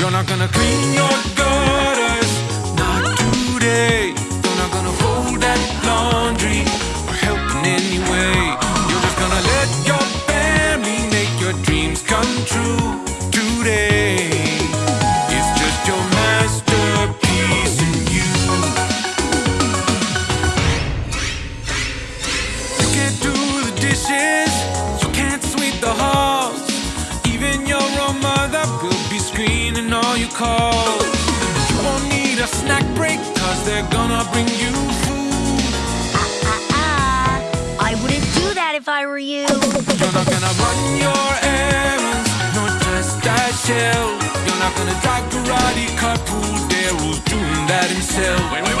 You're not gonna clean your gutters, not today. You're not gonna fold that laundry or help in any way. You're just gonna let your family make your dreams come true today. It's just your masterpiece and you. You can't do the dishes, you can't sweep the halls. Even your own mother will be screening all your calls. You won't need a snack break, cause they're gonna bring you food. Ah, I wouldn't do that if I were you. You're not gonna run your errands, nor dress that shell. You're not gonna drive karate, cut pool, there who's doing that himself. Wait, wait, wait,